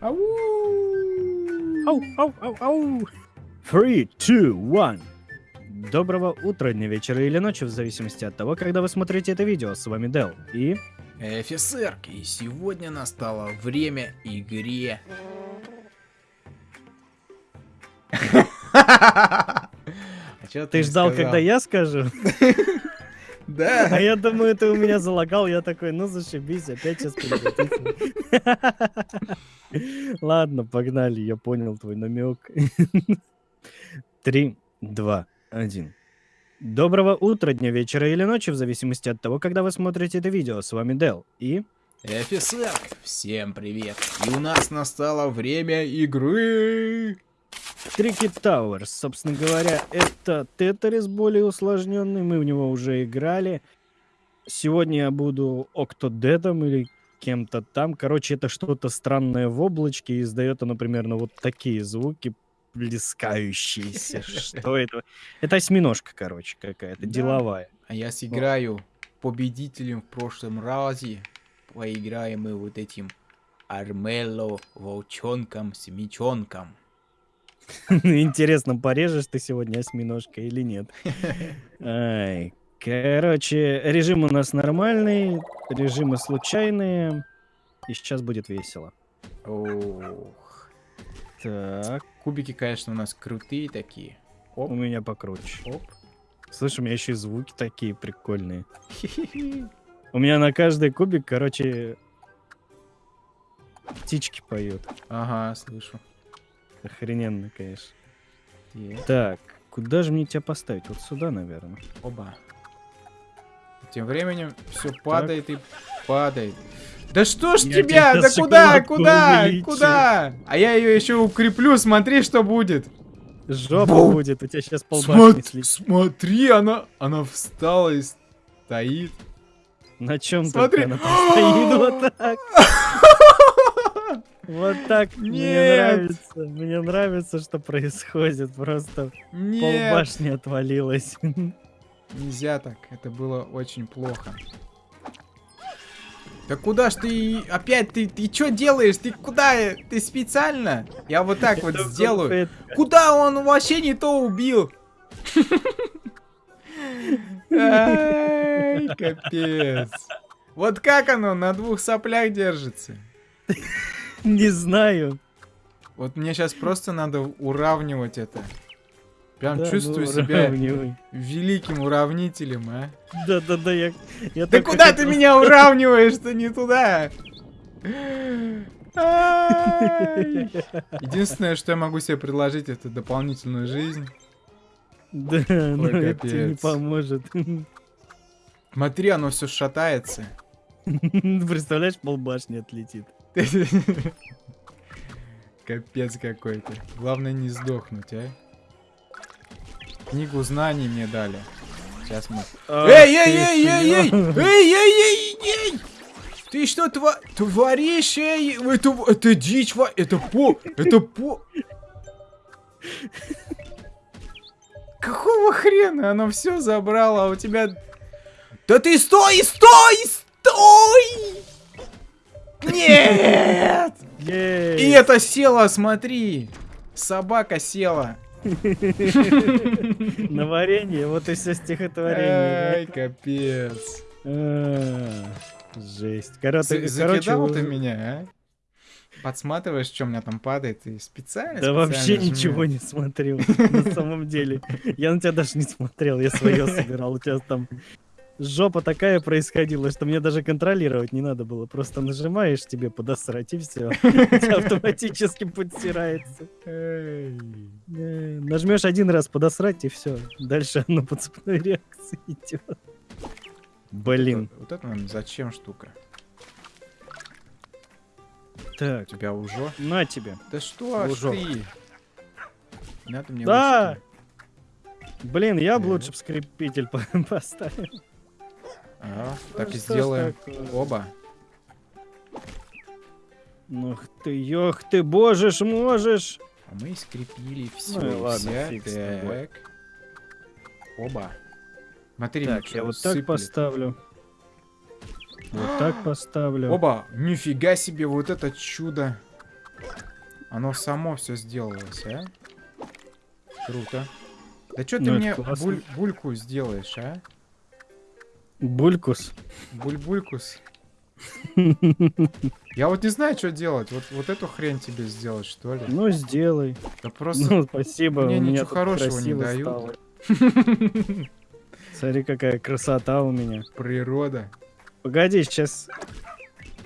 Ау! Ау, ау, ау, ау. Three, two, one. Доброго утра, дня, вечера или ночи, в зависимости от того, когда вы смотрите это видео. С вами Дел и... Офицер, и сегодня настало время игре. А Ты ждал, когда я скажу? А Да. я думаю, ты у меня залагал, я такой, ну зашибись, опять сейчас приготовься. Ладно, погнали, я понял твой намек. Три, два, один. Доброго утра, дня, вечера или ночи, в зависимости от того, когда вы смотрите это видео. С вами Дел и... Офицер, всем привет. И у нас настало время игры. Трики Тауэрс, собственно говоря, это Тетрис более усложненный, мы в него уже играли. Сегодня я буду Октодедом или кем-то там. Короче, это что-то странное в облачке, и издает оно примерно вот такие звуки, плескающиеся. Что это? Это осьминожка, короче, какая-то, деловая. А я сыграю победителем в прошлом разе. Поиграем мы вот этим Армело волчонком с мечонком. Интересно, порежешь ты сегодня осьминожка или нет? Ай, короче, режим у нас нормальный, режимы случайные, и сейчас будет весело. Ох. Так, Кубики, конечно, у нас крутые такие. у Оп, меня покруче. оп. Слышь, у меня еще и звуки такие прикольные. У меня на каждый кубик, короче, птички поют. Ага, слышу. Охрененно, конечно. Те, Так, куда же мне тебя поставить? Вот сюда, наверное. Оба. Тем временем все падает и падает. Да что ж Я тебя? Да куда? Куда? увеличу. Куда? А я ее еще укреплю, смотри, что будет. Жопа Бу- будет, у тебя сейчас полбашни слетит. смотри, она, она встала и стоит. На чем Смотри. она стоит вот так. Вот так мне нравится. Мне нравится, что происходит. Просто полбашни отвалилось. нельзя так, это было очень плохо. Да куда ж ты опять ты ты что делаешь? Ты куда? Ты специально? Я вот так вот сделаю. Куда он вообще не то убил? Капец. Вот как оно на двух соплях держится? Не знаю. Вот мне сейчас просто надо уравнивать это. Прям Да, чувствую ну, себя уравнивай. великим уравнителем, а. Да-да-да, я... я Да куда ты хотел- меня уравниваешь-то не туда? Единственное, что я могу себе предложить, это дополнительную жизнь. Да, но Ой, это тебе не капец. поможет. Смотри, оно все шатается. Представляешь, полбашни отлетит. Капец какой-то. Главное не сдохнуть, а. Книгу знаний мне дали. Сейчас мы... Эй, эй, эй, эй, эй! Эй, эй, эй, эй! Ты что тва- творишь, эй? Это, это дичь, ва- это по... Это по... Какого хрена? Оно все забрало, а у тебя... Да ты стой, стой, стой! Нет! И это села, смотри! Собака села. На варенье, вот и все Ай, стихотворение. капец. А, Жесть. Короче, Закидал ты меня, а? Подсматриваешь, что у меня там падает, и специально Да вообще ничего не смотрел, на самом деле. Я на тебя даже не смотрел, я свое собирал. У тебя там жопа такая происходила, что мне даже контролировать не надо было. Просто нажимаешь тебе подосрать, и все. автоматически подстирается. Нажмешь один раз подосрать, и все. Дальше оно по цепной реакции идет. Блин. Вот это нам зачем штука? Так, У тебя уже? на тебе. Да что Лужок. ты? Не Надо мне Да! Блин, я бы Э. лучше по- поставил. Ага, так и Ну, что ж сделаем. такое? Оба. Ух ты, ёх ты, боже ж, можешь. А мы скрепили все. Ну и ладно, фиг с тобой. так. Оба. Смотри, Так, я вот так поставлю. Вот так поставлю. Оба! Нифига себе, вот это чудо. Оно само все сделалось, а? Круто. Да что ты Ну, мне буль- бульку сделаешь, а? Булькус. Буль-булькус. Я вот не знаю, что делать. Вот, вот эту хрень тебе сделать, что ли? Ну, сделай. Да просто... Ну, спасибо. мне у меня ничего хорошего не дают. стало. Смотри, какая красота у меня. Природа. Погоди, сейчас...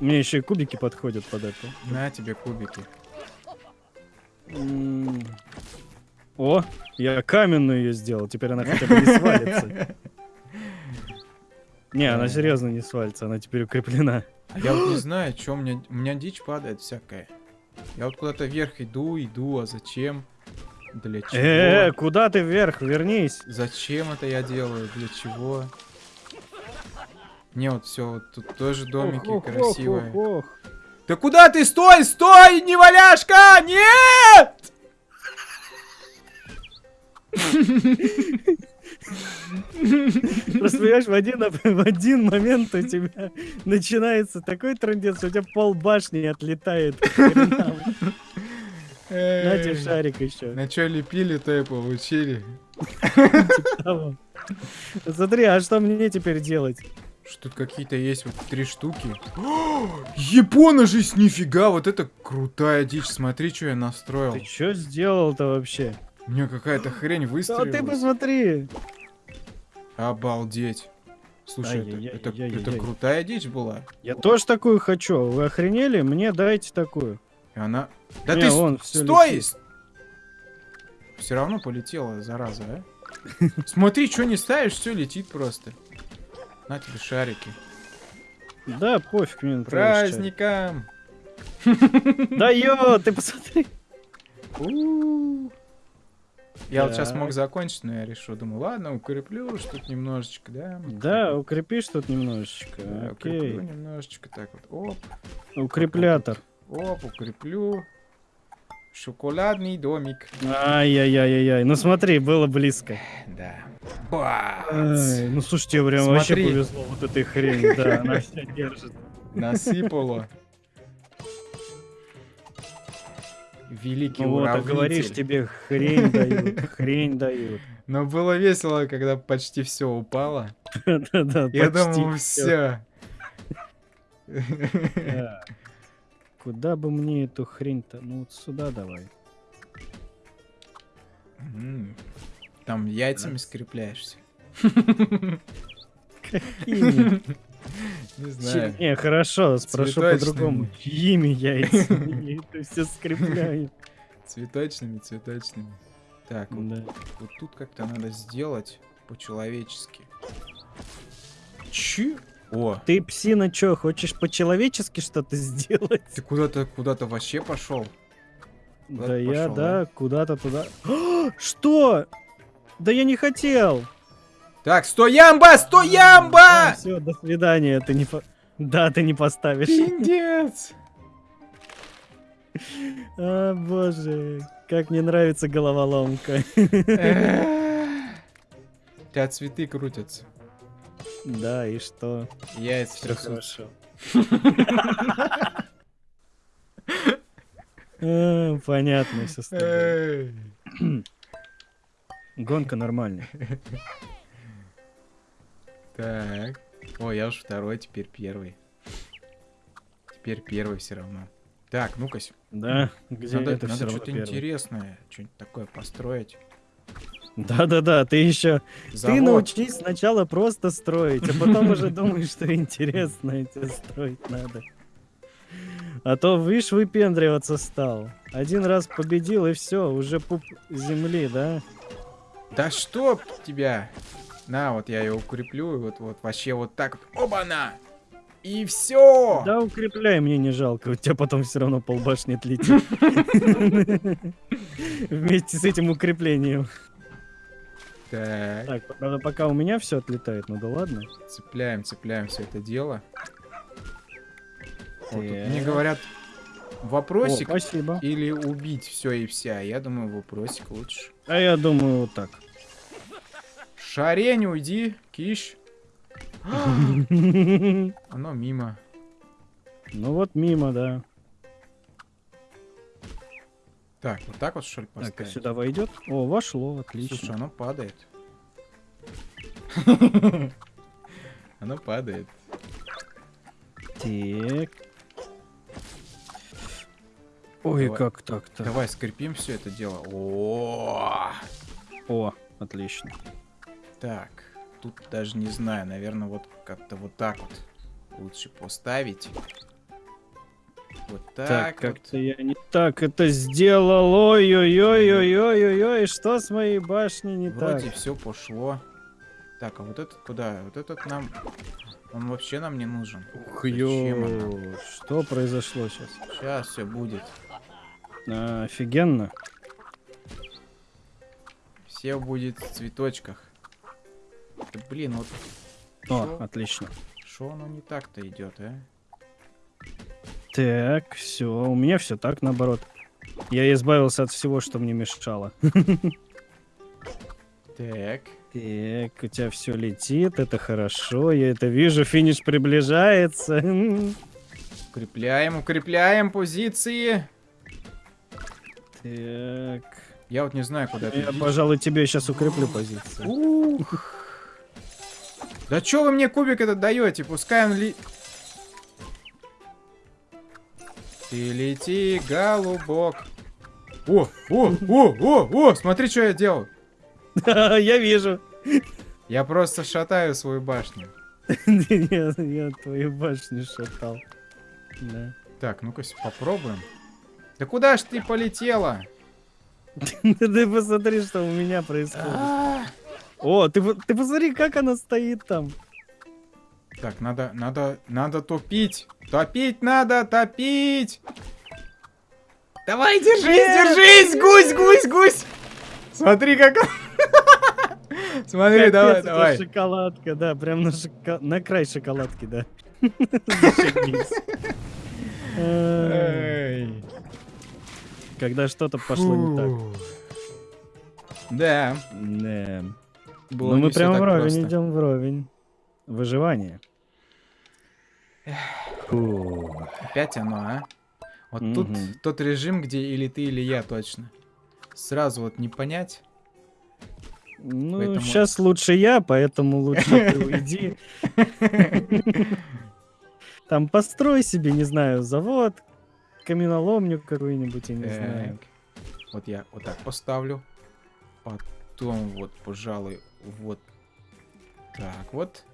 Мне еще и кубики подходят под это. На тебе кубики. М. О, я каменную ее сделал, теперь она хотя бы не свалится. Не, она серьезно не свалится, она теперь укреплена. А я вот не знаю, что у меня... У меня дичь падает всякая. Я вот куда-то вверх иду, иду, а зачем? Для чего? Э, куда ты вверх? Вернись. Зачем это я делаю? Для чего? Не, вот все, вот тут тоже домики Ох, ох, ох, красивые. ох, ох. Да куда ты? Стой, стой, неваляшка! Нет! Просто понимаешь, в один, в один момент у тебя начинается такой трындец, что у тебя пол башни отлетает. На тебе шарик еще. На что лепили, то и получили. Смотри, а что мне теперь делать? Что тут какие-то есть вот три штуки. Япона жизнь, нифига, вот это крутая дичь. Смотри, что я настроил. Ты что сделал-то вообще? У меня какая-то хрень Да ты выстрелила. посмотри. Обалдеть. Слушай, это, это, это Ай-яй-яй-яй-яй. крутая дичь была. Я тоже такую хочу. Вы охренели? Мне дайте такую. И она... Да Не, ты с- вон, всё стой! летит. Все равно полетела, зараза, а? Смотри, что не ставишь, все летит просто. На тебе шарики. Да, пофиг мне. Праздником! Да ё, ты посмотри. Я вот сейчас мог закончить, но я решил, думаю, ладно, укреплю тут немножечко, да? Да, укрепишь тут немножечко. Да, укреплю Окей. немножечко, так вот, оп, Укреплятор. оп, укреплю. Шоколадный домик. Ай-яй-яй-яй. Ну смотри, было близко. Да. Ай, ну слушай, тебе прям вообще Смотри. повезло вот этой хрени. Да, она все держит. Насыпало. Великий Ну вот, а уравнитель. говоришь, тебе хрень дают, хрень дают. Но было весело, когда почти все упало. Да-да, Я думал, все. Куда бы мне эту хрень-то? Ну вот сюда давай. Там яйцами скрепляешься. Ими. Не знаю. Не, хорошо, спрошу по-другому. Чьими яйцами? Это все скрепляю. Цветочными, цветочными. Так, вот, Да. вот тут как-то надо сделать по-человечески. Чи? О, Ты, псина, чё, хочешь по-человечески что-то сделать? ты куда-то куда-то вообще пошел. Куда Да я, пошёл, да, куда-то туда. Что? Да я не хотел. Так, стоямба, стоямба! Все, до свидания, ты не по... Да, ты не поставишь. Пиндец! А, боже, как мне нравится головоломка. У тебя цветы крутятся. Да, и что? Яйца Все трясутся. А, Понятно, все Эй. Гонка нормальная. Так. О, я уж второй, теперь первый. Теперь первый все равно. Так, ну-ка, Да, где надо, это надо что-то интересное, что-нибудь такое построить. Да-да-да, ты еще Ты Завод. научись сначала просто строить, а потом уже думаешь, что интересное тебе строить надо. А то, видишь, выпендриваться стал. Один раз победил, и все, уже пуп земли, да? Да что тебя? На, вот я ее укреплю, и вот, вот вообще вот так вот. Оба-на! И все! Да укрепляй, мне не жалко, у тебя потом все равно полбашни отлетит. Вместе с этим укреплением. Так, Так, правда, пока у меня все отлетает, ну да ладно. цепляем, цепляем все это дело. Вот мне говорят, О, вопросик спасибо. или убить все и вся. Я думаю, вопросик лучше. А я думаю, вот так. Шарень, уйди, киш. Оно мимо. Ну вот мимо, да. Так, вот так вот что ли Так, поставить? сюда войдет? О, вошло, отлично. Слушай, оно падает. Оно падает. Так. Ой, Давай. как так-то? Давай скрепим все это дело. О, О, отлично. Так, тут даже не знаю, наверное, вот как-то вот так вот лучше поставить. Вот Так, так, как-то я не так это сделал. Ой-ой-ой-ой-ой-ой-ой, что с моей башней не вот. Вроде так? все пошло. Так, а вот этот куда? Вот этот нам... Он вообще нам не нужен. Ух, ё, что произошло сейчас? Сейчас все будет. А, офигенно. Все будет в цветочках. Да, блин, вот О, Шо? отлично. что оно не так-то идет, а? Так, все, у меня все так наоборот. Я избавился от всего, что мне мешало. Так. Так, у тебя все летит, это хорошо, я это вижу, финиш приближается. Укрепляем, укрепляем позиции. Так, Я вот не знаю, куда я, пожалуй, тебе сейчас укреплю позицию. Ух. Да чё вы мне кубик этот даете? Пускай он ли... Ты лети, голубок. О, о, о, о, о, смотри, что я делал. Я вижу. Я просто шатаю свою башню. Я твою башню шатал. Так, ну-ка попробуем. Да куда ж ты полетела? Ты посмотри, что у меня происходит. О, ты, ты посмотри, как она стоит там. Так, надо, надо, надо топить. Топить надо, топить. Давай, держись, Нет, держись, гусь, гусь, гусь. Смотри, как Смотри, Капец, давай, давай. шоколадка, да, прям на, шоко- на край шоколадки, да. Когда что-то пошло не так. Да. Да. Было Ну мы всё прям так вровень просто. идем вровень. Выживание. Фу. Опять оно, а? Вот тут Мгм. тот режим, где или ты, или я точно. Сразу вот не понять. Ну, Поэтому- сейчас лучше я, поэтому лучше ты уйди. Там построй себе, не знаю, завод, каменоломню какую-нибудь, я не знаю. Вот я вот так поставлю. Потом вот, пожалуй, вот так вот.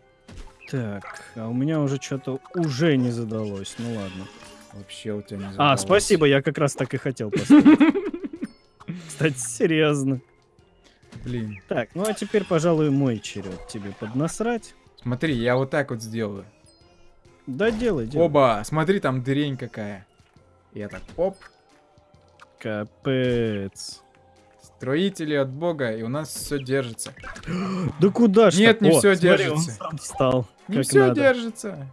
Так, а у меня уже что-то уже не задалось. Ну ладно. Вообще у тебя не А, задалось. спасибо, я как раз так и хотел поставить. Кстати, серьезно. Блин. Так, ну а теперь, пожалуй, мой черед тебе поднасрать. Смотри, я вот так вот сделаю. Да делай, делай. Оба, смотри, там дырень какая. Я так, оп, Капец. Строители от бога, и у нас все держится. Да куда ж Нет, не О, всё смотри, он держится. сам встал. Не все надо. держится.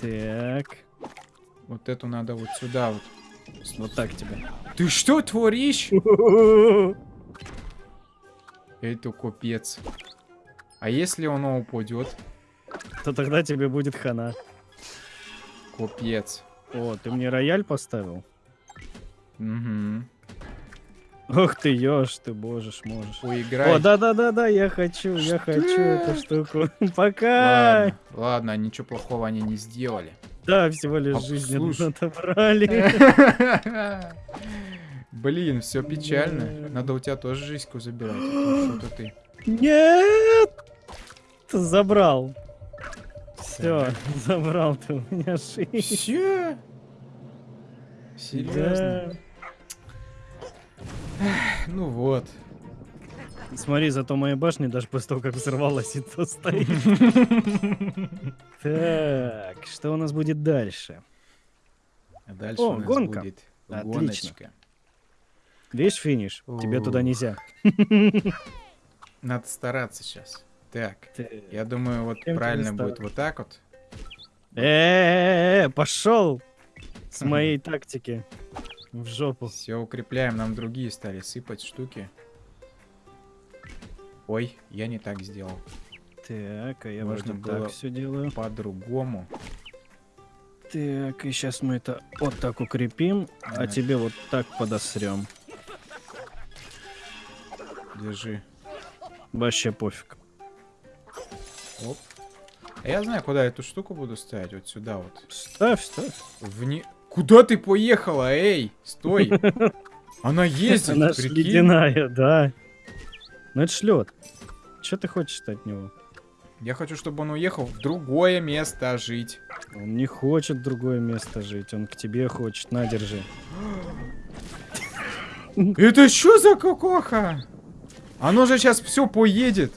Так, Вот эту надо вот сюда вот. вот так тебе. Ты что творишь? Это капец. А если оно упадет? То тогда тебе будет хана. Капец. О, ты мне рояль поставил? Угу. Ох ты, ешь ты, боже ж, можешь. Поиграй. О, да-да-да-да, я хочу, я Что? хочу эту штуку. Пока! Ладно, ладно, ничего плохого они не сделали. Да, всего лишь А, жизнь отобрали. Блин, все печально. Надо у тебя тоже жизньку забирать. а то Что-то ты. Нет! Ты забрал. Все, забрал ты у меня жизнь. Серьезно? Ну вот. Смотри, зато моя башня даже после того, как взорвалась, и то стоит. Так, что у нас будет дальше? А дальше О, у нас гонка. будет Отлично. гоночка. Видишь финиш? Тебе туда нельзя. Надо стараться сейчас. Так, я думаю, вот правильно будет вот так вот. Э-э-э, пошел с моей тактики в жопу. Все укрепляем, нам другие стали сыпать штуки. Ой, я не так сделал. Так, а я Можно было- так все делаю. По-другому. Так, и сейчас мы это вот так укрепим, а Ага. тебе вот так подосрем. Держи. Вообще пофиг. Оп. А я знаю, куда эту штуку буду ставить. Вот сюда вот. Ставь, ставь. Вне... Куда ты поехала, эй? Стой. Она ездит, Она прикинь. ледяная, да. Ну это ж лед. Че ты хочешь от него? Я хочу, чтобы он уехал в другое место жить. Он не хочет в другое место жить, он к тебе хочет. На, держи. Это что за кукоха? Оно же сейчас все поедет.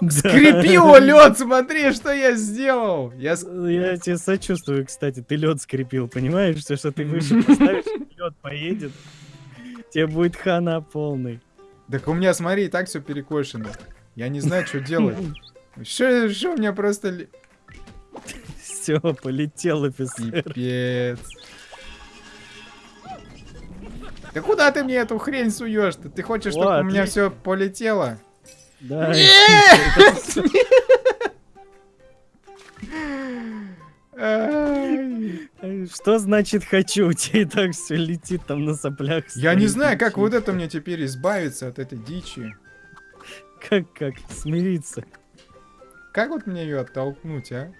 Да. Скрепило лед, смотри, что я сделал. Я с- Я тебе сочувствую, кстати, ты лед скрепил, понимаешь? Все, что ты выше поставишь, лед поедет. Тебе будет хана полный. Так у меня, смотри, и так все перекошено. Я не знаю, что делать. Что, что у меня просто... Все, полетел офицер. Пипец. Да куда ты мне эту хрень суешь-то? Ты хочешь, чтобы у меня все полетело? Да. Что значит хочу? У тебя и так все летит там на соплях. Я не знаю, как вот это мне теперь избавиться от этой дичи. Как, как смириться? Как вот мне ее оттолкнуть, а?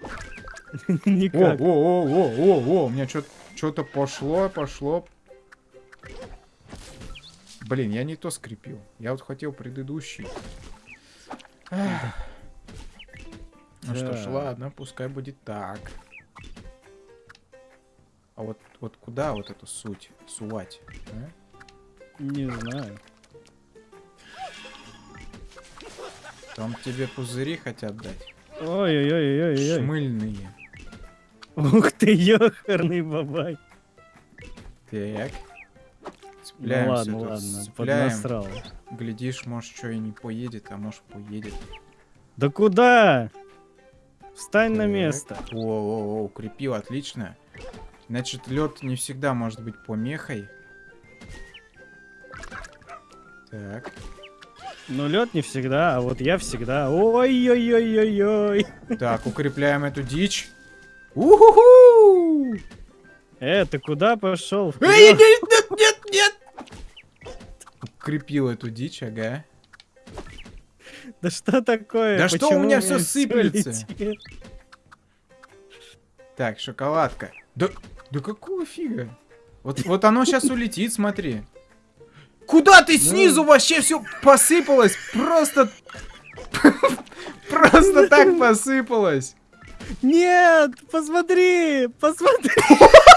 Никак. о, о, о, о, о, у меня что-то пошло, пошло. Блин, я не то скрепил. Я вот хотел предыдущий. Ну что ж, ладно, пускай будет так. А вот, вот куда вот эту суть сувать? а? Не знаю. Там тебе пузыри хотят дать. Ой-ой-ой-ой-ой. Шмыльные. Ух ты, ёхарный бабай. Так. Ну Цепляемся ладно, тут, ладно, цепляем. поднасрал. Глядишь, может, что и не поедет, а может, поедет. Да куда? Встань на Так. место. О, о, о, укрепил, отлично. Значит, лед не всегда может быть помехой. Так. Ну, лед не всегда, а вот я всегда. Ой-ой-ой-ой-ой. Так, укрепляем эту дичь. Уху! Э, ты куда пошел? Эй, нет! Укрепил эту дичь, ага. Да что такое? Да что у Почему меня всё сыплется? летит? Так, шоколадка. Да, да какого фига? Вот, вот оно сейчас улетит, смотри. Куда ты снизу вообще все посыпалось? Просто... Просто так посыпалось. Нет, посмотри, посмотри.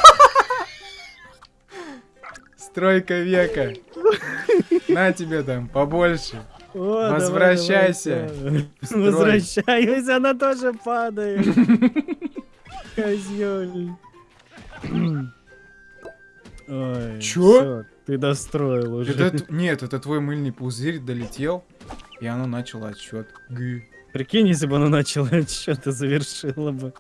Стройка века. На тебе там побольше. О, Возвращайся. давай, давай. Возвращаюсь, она тоже падает. Козёль. Ой, Чё? всё, ты достроил уже. Это нет, это твой мыльный пузырь долетел, и оно начало отсчет. Г. Прикинь, если бы оно начало отсчет и завершило бы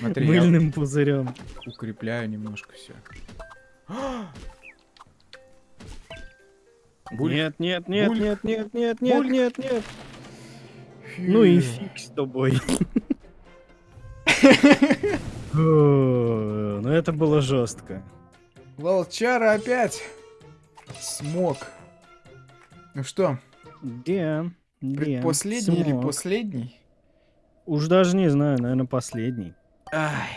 Смотри, мыльным пузырем. укрепляю немножко все. Буль. Нет, нет, нет, Буль. нет, нет, нет, нет, Буль. нет, нет. Ну и фиг с тобой. Ну это было жестко. Волчара опять смог. Ну что, Где? предпоследний или последний? Уж даже не знаю, наверное, последний. Ай.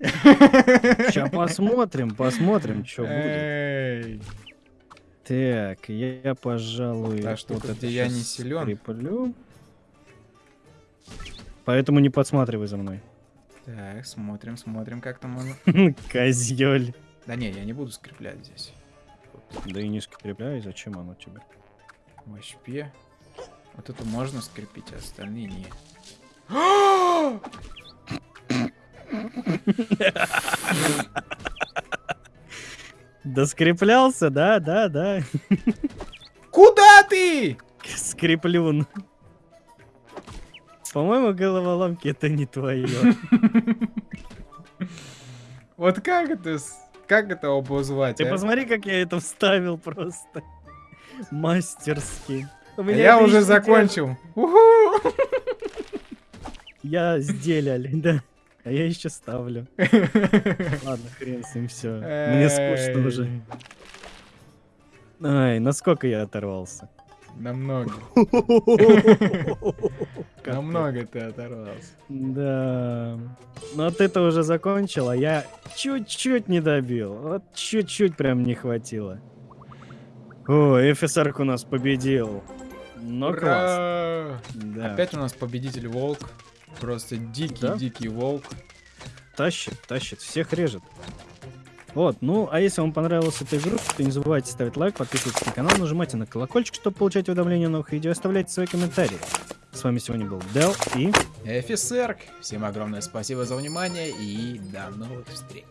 Сейчас посмотрим, посмотрим, что будет. Так, я, пожалуй, Та штука, это где я не силен. скреплю. Поэтому не подсматривай за мной. Так, смотрим, смотрим, как там оно. Козёль. Да не, я не буду скреплять здесь. Да и не скрепляй, зачем оно тебе? Вообще. Вот эту можно скрепить, а остальные не. Да скреплялся, да, да, да. Куда ты? Скреплюн. По-моему, головоломки это не твое. Вот как это, как это обозвать? Ты а? посмотри, как я это вставил просто. Мастерски. А я уже закончил. Я сделали, да. А я еще ставлю. Ладно, хрен с ним, все. Мне скучно уже. Ай, насколько я оторвался? Намного. Намного ты оторвался. Да. Ну вот это уже закончил, а я чуть-чуть не добил. Вот чуть-чуть прям не хватило. О, ФСР у нас победил. Ну класс. Да. Опять у нас победитель волк. Просто Да? дикий-дикий волк. Тащит, тащит, всех режет. Вот, ну, а если вам понравилась эта игрушка, то не забывайте ставить лайк, подписываться на канал, нажимайте на колокольчик, чтобы получать уведомления о новых видео, оставляйте свои комментарии. С вами сегодня был Дел и... Офицер, всем огромное спасибо за внимание и до новых встреч.